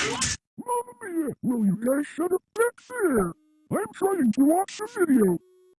Mamma mia, will you guys shut up next year? I'm trying to watch the video.